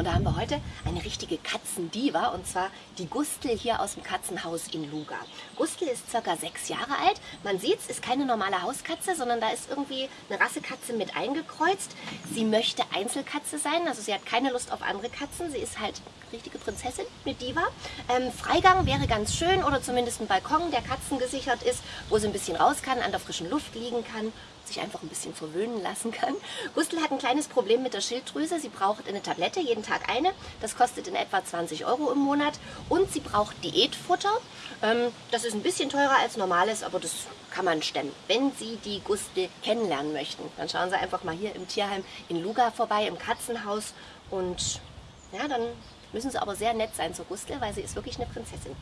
Und da haben wir heute eine richtige Katzendiva und zwar die Gustel hier aus dem Katzenhaus in Luga. Gustel ist circa sechs Jahre alt. Man sieht es, ist keine normale Hauskatze, sondern da ist irgendwie eine Rassekatze mit eingekreuzt. Sie möchte Einzelkatze sein, also sie hat keine Lust auf andere Katzen. Sie ist halt richtige Prinzessin, eine Diva. Ähm, Freigang wäre ganz schön oder zumindest ein Balkon, der katzengesichert ist, wo sie ein bisschen raus kann, an der frischen Luft liegen kann sich einfach ein bisschen verwöhnen lassen kann. Gustl hat ein kleines Problem mit der Schilddrüse. Sie braucht eine Tablette, jeden Tag eine. Das kostet in etwa 20 Euro im Monat. Und sie braucht Diätfutter. Ähm, das ist ein bisschen teurer als normales, aber das kann man stemmen. Wenn Sie die Gustl kennenlernen möchten, dann schauen Sie einfach mal hier im Tierheim in Luga vorbei, im Katzenhaus. Und ja, dann müssen Sie aber sehr nett sein zur Gustl, weil sie ist wirklich eine Prinzessin.